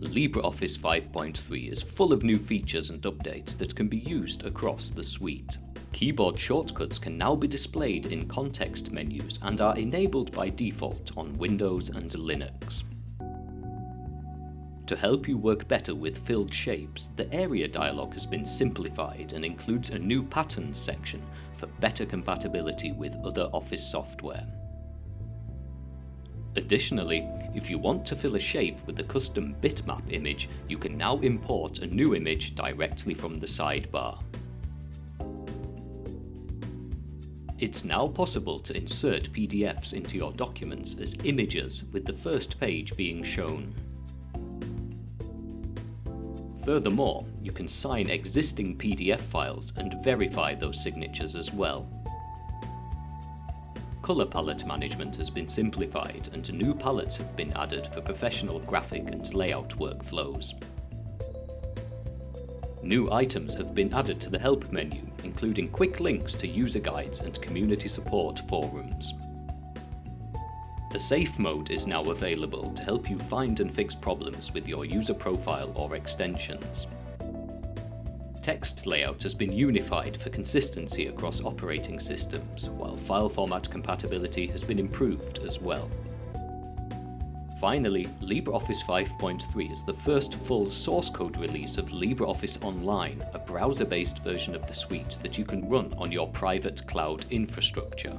LibreOffice 5.3 is full of new features and updates that can be used across the suite. Keyboard shortcuts can now be displayed in context menus and are enabled by default on Windows and Linux. To help you work better with filled shapes, the area dialog has been simplified and includes a new patterns section for better compatibility with other Office software. Additionally, if you want to fill a shape with a custom bitmap image, you can now import a new image directly from the sidebar. It's now possible to insert PDFs into your documents as images with the first page being shown. Furthermore, you can sign existing PDF files and verify those signatures as well. Colour palette management has been simplified and new palettes have been added for professional graphic and layout workflows. New items have been added to the help menu, including quick links to user guides and community support forums. A safe mode is now available to help you find and fix problems with your user profile or extensions. Text layout has been unified for consistency across operating systems, while file format compatibility has been improved as well. Finally, LibreOffice 5.3 is the first full source code release of LibreOffice Online, a browser-based version of the suite that you can run on your private cloud infrastructure.